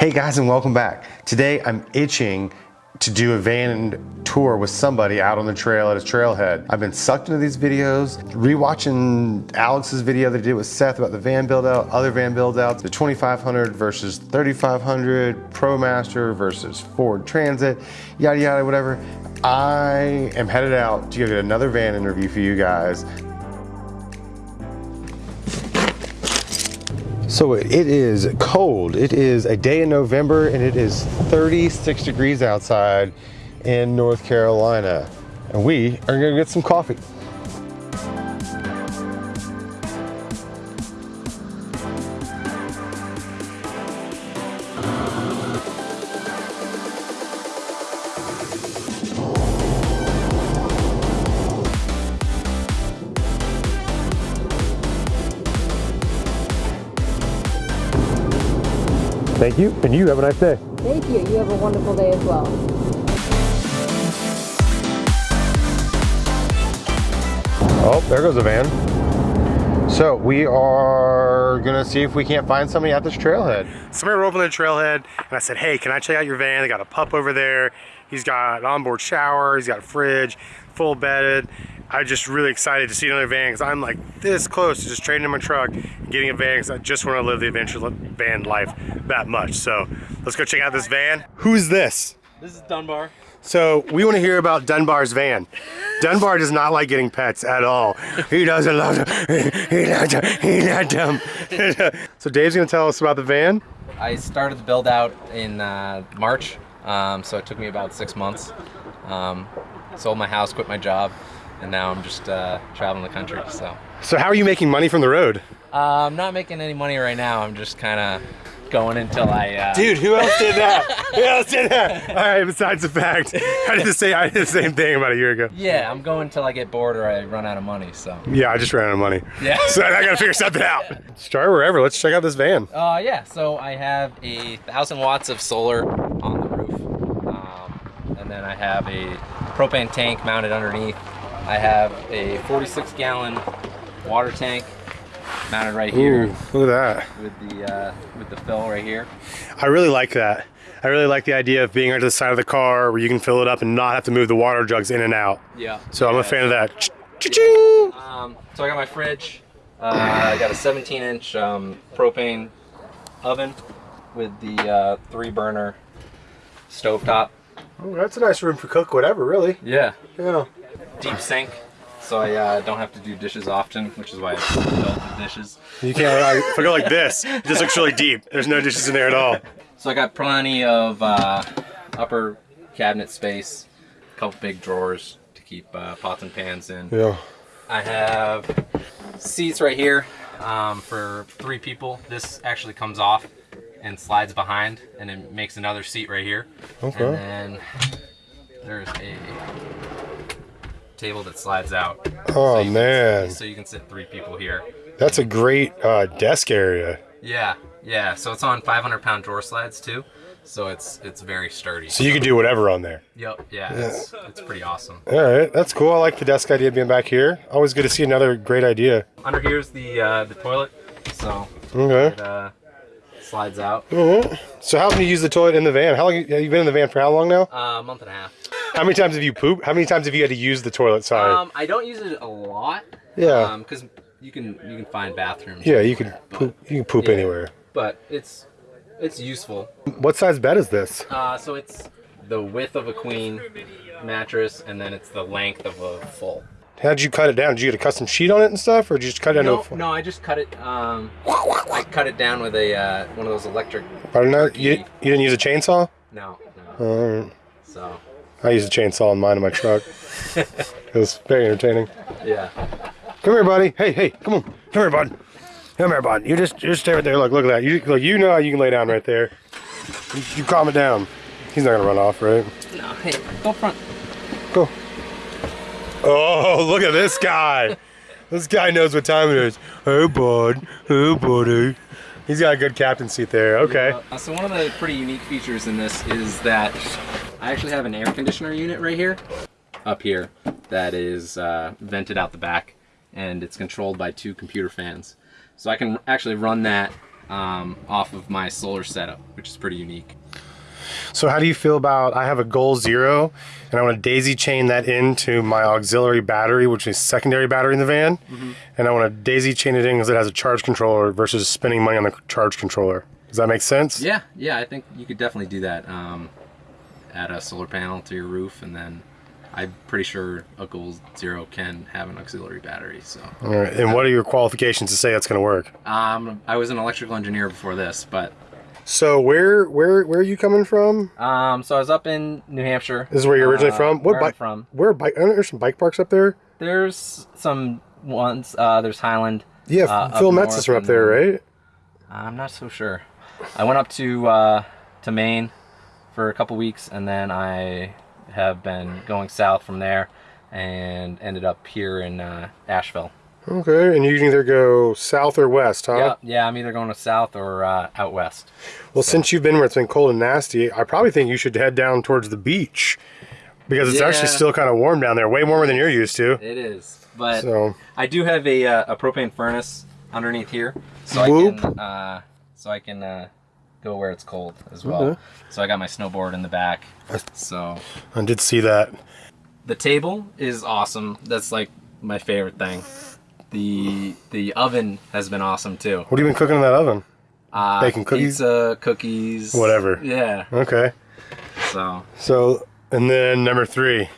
Hey guys and welcome back. Today I'm itching to do a van tour with somebody out on the trail at a trailhead. I've been sucked into these videos, rewatching Alex's video that he did with Seth about the van build out, other van build outs, the 2500 versus 3500, ProMaster versus Ford Transit, yada yada, whatever. I am headed out to get another van interview for you guys So it is cold. It is a day in November and it is 36 degrees outside in North Carolina. And we are gonna get some coffee. Thank you, and you have a nice day. Thank you. You have a wonderful day as well. Oh, there goes a van. So we are gonna see if we can't find somebody at this trailhead. Somebody rode up on the trailhead and I said, hey, can I check out your van? They got a pup over there. He's got an onboard shower, he's got a fridge, full bedded. I'm just really excited to see another van because I'm like this close to just trading in my truck and getting a van because I just want to live the adventure van life that much. So let's go check out this van. Who's this? This is Dunbar. So we want to hear about Dunbar's van. Dunbar does not like getting pets at all. He doesn't love them. He not, he not dumb. so Dave's going to tell us about the van. I started the build out in uh, March, um, so it took me about six months. Um, sold my house, quit my job, and now I'm just uh, traveling the country. So. So how are you making money from the road? Uh, I'm not making any money right now. I'm just kind of going until I. Uh... Dude, who else did that? who else did that? All right. Besides the fact, I did the same. I did the same thing about a year ago. Yeah, I'm going until I get bored or I run out of money. So. Yeah, I just ran out of money. Yeah. so I gotta figure something out. Start wherever. Let's check out this van. Uh, yeah. So I have a thousand watts of solar on the roof, um, and then I have a propane tank mounted underneath. I have a 46 gallon water tank mounted right here. Ooh, look at that. With the uh, with the fill right here. I really like that. I really like the idea of being right to the side of the car where you can fill it up and not have to move the water jugs in and out. Yeah. So yeah. I'm a fan of that. Ch-ching! Um, so I got my fridge. Uh, I got a 17 inch um, propane oven with the uh, three burner stovetop. Oh, that's a nice room for cook whatever, really. Yeah. Yeah. Deep sink so I uh, don't have to do dishes often, which is why I built the dishes. You can't, if I go like this, it just looks really deep. There's no dishes in there at all. So I got plenty of uh, upper cabinet space, a couple big drawers to keep uh, pots and pans in. Yeah. I have seats right here um, for three people. This actually comes off and slides behind and it makes another seat right here. Okay. And then there's a table that slides out. Oh so man! Can, so you can sit three people here. That's a great uh, desk area. Yeah, yeah. So it's on 500 pound drawer slides too. So it's it's very sturdy. So you can do whatever on there. Yep. Yeah. yeah. It's, it's pretty awesome. All right, that's cool. I like the desk idea being back here. Always good to see another great idea. Under here's the uh, the toilet. So okay. It, uh, slides out. Mm -hmm. So how can you use the toilet in the van? How long have you been in the van for? How long now? Uh, a month and a half. How many times have you pooped? How many times have you had to use the toilet? Sorry. Um, I don't use it a lot. Yeah. Because um, you can you can find bathrooms. Yeah, you can poop. You can poop yeah, anywhere. But it's it's useful. What size bed is this? Uh, so it's the width of a queen mattress, and then it's the length of a full. How'd you cut it down? Did you get a custom sheet on it and stuff, or did you just cut it no? No, I just cut it. Um, I cut it down with a uh, one of those electric. Pardon that? You, you didn't use a chainsaw? No. no. All right. So. I use a chainsaw in mine in my truck. it was very entertaining. Yeah. Come here, buddy. Hey, hey, come on. Come here, bud. Come here, bud. You just just stay right there. Look, look at that. You look. You know how you can lay down right there. You, you calm it down. He's not gonna run off, right? No. Hey, go front. Go. Oh, look at this guy. this guy knows what time it is. Hey, bud. Hey, buddy. He's got a good captain seat there. Okay. Yeah. So one of the pretty unique features in this is that I actually have an air conditioner unit right here, up here, that is uh, vented out the back, and it's controlled by two computer fans. So I can actually run that um, off of my solar setup, which is pretty unique. So how do you feel about, I have a Goal Zero, and I want to daisy chain that into my auxiliary battery, which is secondary battery in the van, and I want to daisy chain it in because it has a charge controller versus spending money on the charge controller. Does that make sense? Yeah, yeah, I think you could definitely do that. Um, add a solar panel to your roof, and then I'm pretty sure a Goal Zero can have an auxiliary battery. So, All right. And what are your qualifications to say that's going to work? um, I was an electrical engineer before this, but So where where where are you coming from? um, so I was up in New Hampshire. This is where you're originally Uh, from. What bike? from? Where bike? I know there's some bike parks up there. There's some ones. Uh, there's Highland. Yeah, uh, Phil Metz north is from up there, right? I'm not so sure. I went up to uh, to Maine for a couple weeks, and then I have been going south from there, and ended up here in uh, Asheville. Okay, and you can either go south or west, huh? Yeah, yeah. I'm either going to south or uh, out west. Well, since you've been where it's been cold and nasty, I probably think you should head down towards the beach because it's actually still kind of warm down there, way warmer than you're used to. It is, but So, I do have a, uh, a propane furnace underneath here, so Whoop. I can uh, so I can uh, go where it's cold as well. Okay. So I got my snowboard in the back. So I did see that. the table is awesome. That's like my favorite thing. The the oven has been awesome too. What have you been cooking in that oven? Uh, Baking cookies? pizza, cookies, Whatever. Yeah. Okay. So So, and then number three,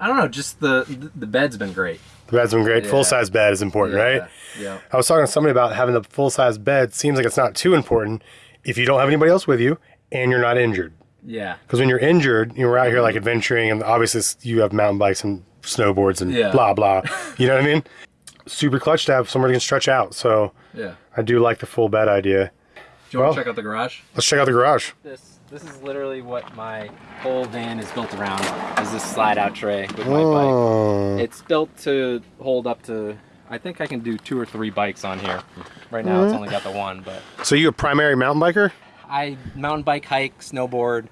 I don't know. Just the the, the bed's been great. the bed's been great. Yeah. Full size bed is important, yeah. right? Yeah. I was talking to somebody about having the full size bed. Seems like it's not too important if you don't have anybody else with you and you're not injured. Yeah. Because when you're injured, you're out here like adventuring, and obviously you have mountain bikes and snowboards and Yeah. blah blah. You know what I mean? Super clutch to have somewhere you can stretch out. So Yeah. I do like the full bed idea. Do you want to check out the garage? Let's check out the garage. This this is literally what my whole van is built around. Is this slide out tray with my bike. Oh, It's built to hold up to. I think I can do two or three bikes on here. Right now it's only got the one, but so you a primary mountain biker? I mountain bike, hike, snowboard.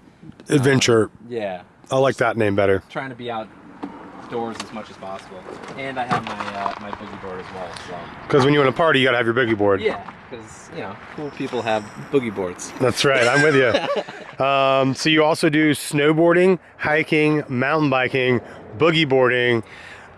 Adventure. Yeah, I like that name better. trying to be outdoors as much as possible. And I have my uh, my boogie board as well. So Because when you want to party, you gotta have your boogie board. yeah, because you know cool people have boogie boards. That's right. I'm with you. um, so you also do snowboarding, hiking, mountain biking, boogie boarding,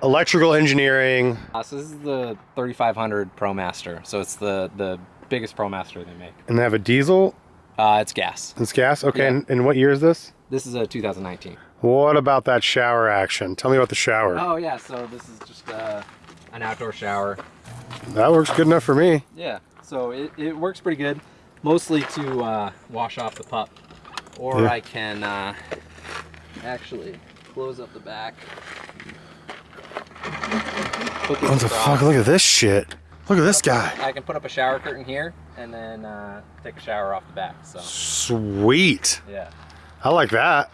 electrical engineering. Uh, so this is the 3500 ProMaster. So it's the the biggest ProMaster they make. And they have a diesel. Uh, it's gas. It's gas. Okay. Yeah. And, and what year is this? This is a 2019. What about that shower action? Tell me about the shower. Oh yeah, so this is just uh, an outdoor shower. That works good enough for me. Yeah, so it, it works pretty good. Mostly to uh, wash off the pup. Or Yeah. I can uh, actually close up the back. What the fuck? Look at this shit. Look at this guy. I can put up a shower curtain here and then uh, take a shower off the back. So Sweet. yeah, I like that.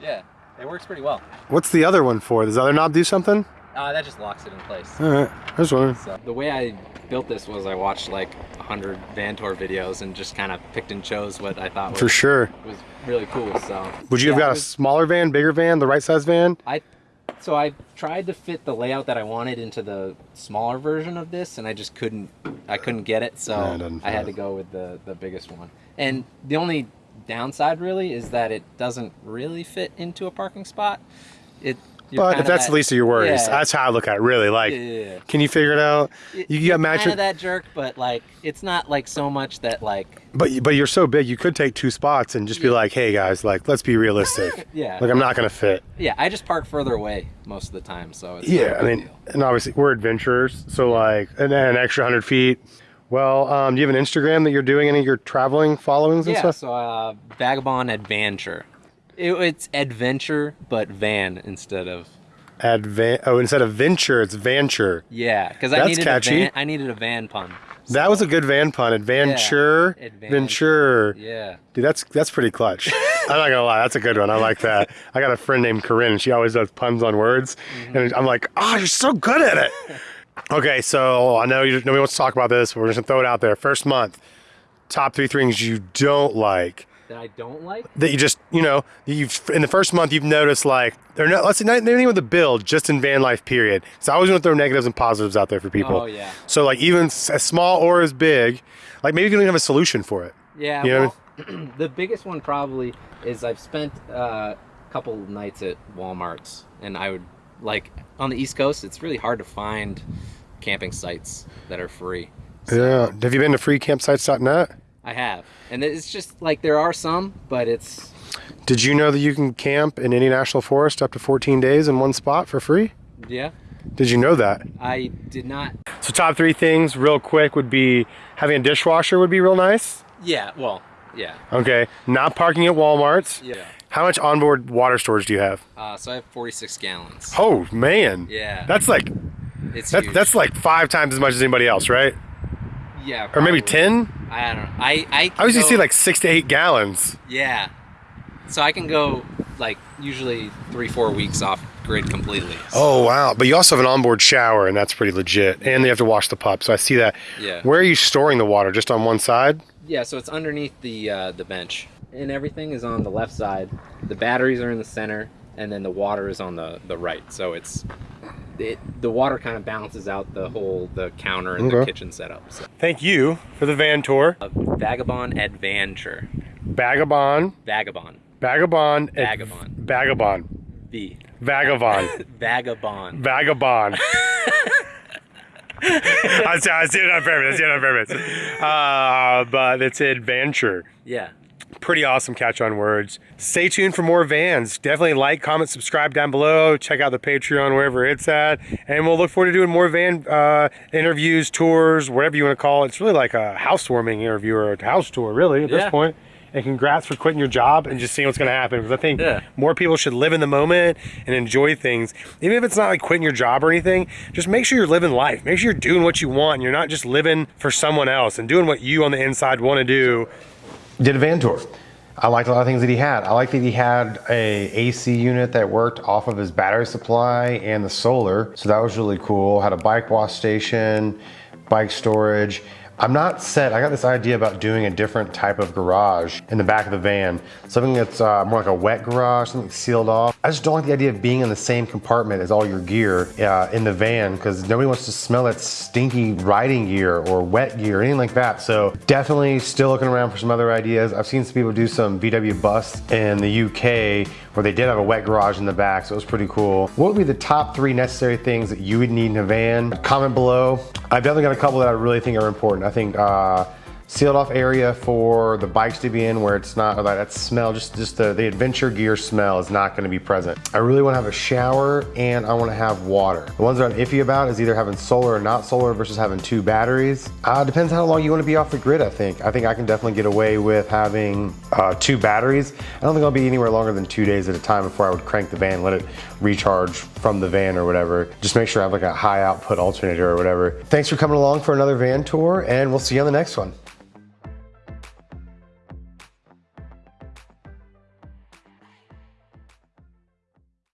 yeah, it works pretty well. What's the other one for? Does the other knob do something? Uh, that just locks it in place. All right. I was wondering. So the way I built this was I watched like hundred van tour videos and just kind of picked and chose what I thought was, For sure. was really cool. So Would you have got a smaller van, bigger van, the right size van? I so I tried to fit the layout that I wanted into the smaller version of this, and I just couldn't. I couldn't get it, so Yeah, it I had to go with the the biggest one. And the only downside really is that it doesn't really fit into a parking spot. It. But if that's that- the least of your worries, Yeah. that's how I look at it. Really, like, Yeah, yeah, yeah. can you figure it out? You you're got match kinda that jerk, but like it's not like so much that like but but you're so big, you could take two spots and just be like, hey guys, like, let's be realistic. yeah Like, I'm not gonna fit. yeah I just park further away most of the time, so it's Yeah, I mean, deal. and obviously we're adventurers, so like, and then an extra hundred feet. Well, um, do you have an Instagram that you're doing any of your traveling followings and Yeah, stuff? so uh, Vagabond Adventure. It, it's adventure, but van instead of Advan- oh, instead of venture, it's venture. yeah, because I needed catchy. a van. I needed a van pun. That was a good van pun. Adventure, Adventure. venture. Yeah, Dude, that's that's pretty clutch. I'm not gonna lie, that's a good one. I like that. I got a friend named Corinne, and she always does puns on words, mm-hmm. and I'm like, oh, you're so good at it. okay, so I know you, nobody wants to talk about this. But we're just gonna throw it out there. First month, top three things you don't like that I don't like. that you just you know you've in the first month you've noticed like they're not let's say not anything with the build just in van life period so i always want to throw negatives and positives out there for people Oh, yeah. so like even as small or as big like maybe you don't even have a solution for it Yeah, You know well, the biggest one probably is I've spent uh, a couple nights at Walmart's, and I would like on the East Coast. It's really hard to find camping sites that are free. yeah have you been to freecampsites.net I have, and it's just like there are some, but it's did you know that you can camp in any national forest up to 14 days in one spot for free yeah. did you know that I did not. so top three things real quick would be having a dishwasher would be real nice Yeah, well, yeah, okay not parking at walmart's yeah. how much onboard water storage do you have Uh, so I have 46 gallons. oh man Yeah, that's like it's That's huge. that's like five times as much as anybody else, right? Yeah, Or maybe ten. I don't know. I I, I usually go- see like six to eight gallons. Yeah. So I can go like usually three, four weeks off grid completely. Oh wow! But you also have an onboard shower, and that's pretty legit. And they have to wash the pup, so I see that. Yeah. Where are you storing the water? Just on one side? Yeah, so it's underneath the uh, the bench, and everything is on the left side. The batteries are in the center, and then the water is on the the right. So it's it, the water kind of balances out the whole the counter and the kitchen setup. So Thank you for the van tour. a vagabond adventure, Vagabond, vagabond, vagabond, ad- Vagabond. vagabond, V, vagabond, vagabond. vagabond. I see, I see it on purpose. I see it on purpose. Uh, but it's adventure. Yeah. Pretty awesome catch on words. Stay tuned for more vans. Definitely like, comment, subscribe down below. Check out the Patreon wherever it's at. And we'll look forward to doing more van uh, interviews, tours, whatever you want to call it. It's really like a housewarming interview or a house tour, really, at Yeah. this point. And congrats for quitting your job and just seeing what's going to happen. Because I think Yeah. more people should live in the moment and enjoy things. Even if it's not like quitting your job or anything, just make sure you're living life. Make sure you're doing what you want and you're not just living for someone else and doing what you on the inside want to do did a van tour. I liked a lot of things that he had. I liked that he had a AC unit that worked off of his battery supply and the solar. So that was really cool. Had a bike wash station, bike storage. I'm not set. I got this idea about doing a different type of garage in the back of the van. Something that's uh, more like a wet garage, something sealed off. I just don't like the idea of being in the same compartment as all your gear uh, in the van because nobody wants to smell that stinky riding gear or wet gear or anything like that. So definitely still looking around for some other ideas. I've seen some people do some VW bus in the UK where they did have a wet garage in the back, so it was pretty cool. What would be the top three necessary things that you would need in a van? Comment below. I've definitely got a couple that I really think are important. I think uh, sealed off area for the bikes to be in where it's not like that smell, just, just the, the adventure gear smell is not gonna be present. I really wanna have a shower and I wanna have water. The ones that I'm iffy about is either having solar or not solar versus having two batteries. Uh, depends how long you wanna be off the grid, I think. I think I can definitely get away with having uh, two batteries. I don't think I'll be anywhere longer than two days at a time before I would crank the van, let it recharge from the van or whatever. Just make sure I have like a high output alternator or whatever. Thanks for coming along for another van tour and we'll see you on the next one.